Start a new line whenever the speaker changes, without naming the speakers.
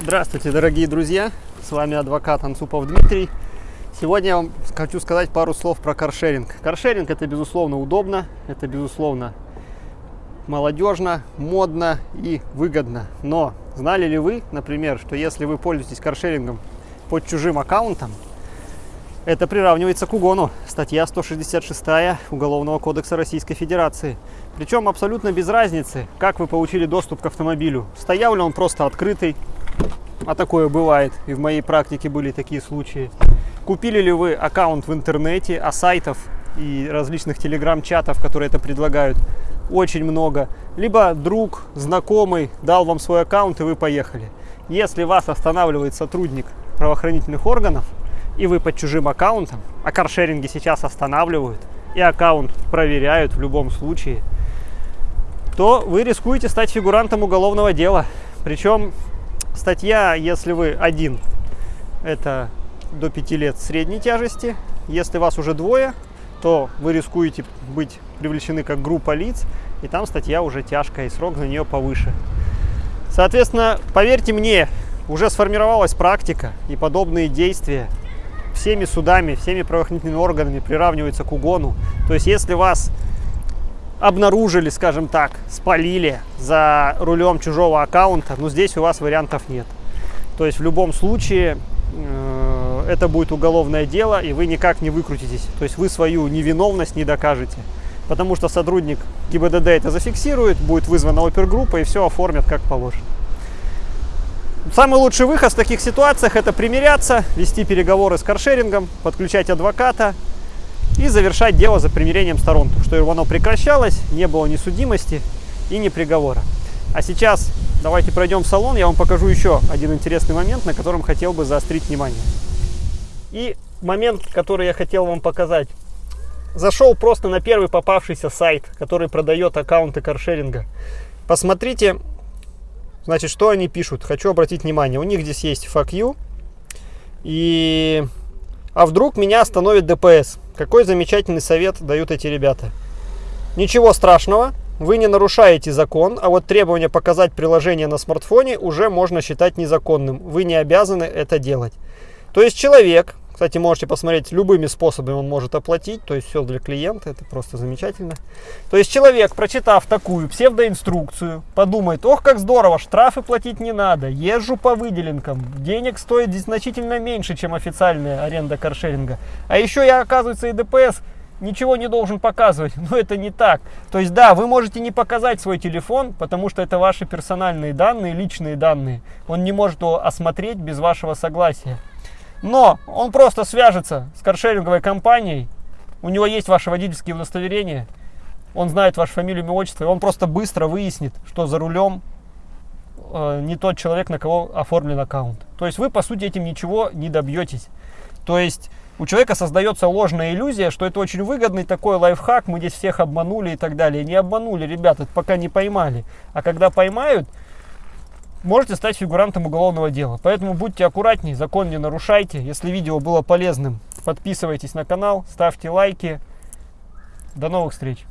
Здравствуйте, дорогие друзья! С вами адвокат Анцупов Дмитрий. Сегодня я вам хочу сказать пару слов про каршеринг. Каршеринг это безусловно удобно, это безусловно молодежно, модно и выгодно. Но знали ли вы, например, что если вы пользуетесь каршерингом под чужим аккаунтом, это приравнивается к угону. Статья 166 Уголовного кодекса Российской Федерации. Причем абсолютно без разницы, как вы получили доступ к автомобилю. Стоял ли он просто открытый, а такое бывает, и в моей практике были такие случаи. Купили ли вы аккаунт в интернете, а сайтов и различных телеграм-чатов, которые это предлагают, очень много. Либо друг, знакомый дал вам свой аккаунт, и вы поехали. Если вас останавливает сотрудник правоохранительных органов, и вы под чужим аккаунтом, а каршеринги сейчас останавливают, и аккаунт проверяют в любом случае, то вы рискуете стать фигурантом уголовного дела. Причем статья, если вы один, это до 5 лет средней тяжести. Если вас уже двое, то вы рискуете быть привлечены как группа лиц, и там статья уже тяжкая, и срок на нее повыше. Соответственно, поверьте мне, уже сформировалась практика, и подобные действия всеми судами, всеми правоохранительными органами приравниваются к угону. То есть, если вас обнаружили, скажем так, спалили за рулем чужого аккаунта, ну здесь у вас вариантов нет. То есть в любом случае э, это будет уголовное дело, и вы никак не выкрутитесь. То есть вы свою невиновность не докажете. Потому что сотрудник ГИБДД это зафиксирует, будет вызвана опергруппа и все оформят как положено. Самый лучший выход в таких ситуациях это примиряться, вести переговоры с каршерингом, подключать адвоката и завершать дело за примирением сторон, чтобы оно прекращалось, не было ни судимости и ни приговора. А сейчас давайте пройдем в салон, я вам покажу еще один интересный момент, на котором хотел бы заострить внимание. И момент, который я хотел вам показать. Зашел просто на первый попавшийся сайт, который продает аккаунты каршеринга. Посмотрите, Значит, что они пишут? Хочу обратить внимание. У них здесь есть fuck you. И... А вдруг меня остановит ДПС? Какой замечательный совет дают эти ребята. Ничего страшного. Вы не нарушаете закон, а вот требование показать приложение на смартфоне уже можно считать незаконным. Вы не обязаны это делать. То есть человек, кстати, можете посмотреть, любыми способами он может оплатить, то есть все для клиента, это просто замечательно. То есть человек, прочитав такую псевдоинструкцию, подумает, ох, как здорово, штрафы платить не надо, езжу по выделенкам, денег стоит значительно меньше, чем официальная аренда каршеринга. А еще я, оказывается, и ДПС ничего не должен показывать. Но это не так. То есть, да, вы можете не показать свой телефон, потому что это ваши персональные данные, личные данные. Он не может его осмотреть без вашего согласия. Но он просто свяжется с каршеринговой компанией, у него есть ваши водительские удостоверения, он знает вашу фамилию, имя, отчество, и он просто быстро выяснит, что за рулем э, не тот человек, на кого оформлен аккаунт. То есть вы, по сути, этим ничего не добьетесь. То есть у человека создается ложная иллюзия, что это очень выгодный такой лайфхак, мы здесь всех обманули и так далее. Не обманули, ребята, пока не поймали. А когда поймают, можете стать фигурантом уголовного дела. Поэтому будьте аккуратнее, закон не нарушайте. Если видео было полезным, подписывайтесь на канал, ставьте лайки. До новых встреч!